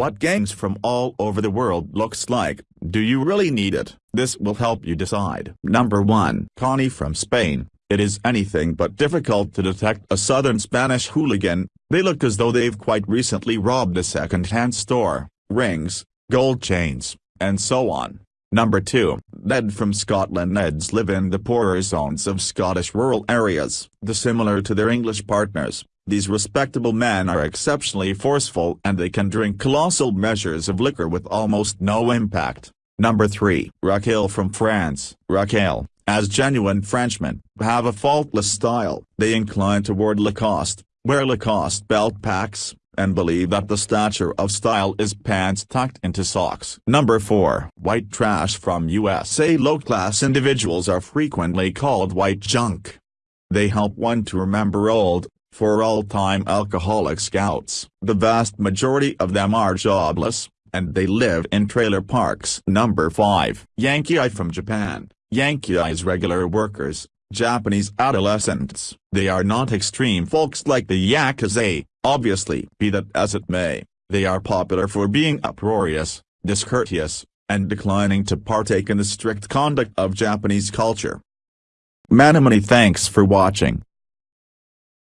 what gangs from all over the world looks like. Do you really need it? This will help you decide. Number 1. Cani from Spain. It is anything but difficult to detect a southern Spanish hooligan, they look as though they've quite recently robbed a second-hand store, rings, gold chains, and so on. Number 2. Ned from Scotland Neds live in the poorer zones of Scottish rural areas. Dissimilar to their English partners, these respectable men are exceptionally forceful and they can drink colossal measures of liquor with almost no impact. Number 3. Racaille from France. Racaille, as genuine Frenchmen, have a faultless style. They incline toward Lacoste, wear Lacoste belt packs, and believe that the stature of style is pants tucked into socks. Number 4. White trash from USA Low-class individuals are frequently called white junk. They help one to remember old, for all-time alcoholic scouts. The vast majority of them are jobless, and they live in trailer parks. Number 5. Yankee from Japan. Yankee is regular workers, Japanese adolescents. They are not extreme folks like the Yakuza, obviously. Be that as it may, they are popular for being uproarious, discourteous, and declining to partake in the strict conduct of Japanese culture. Many many thanks for watching.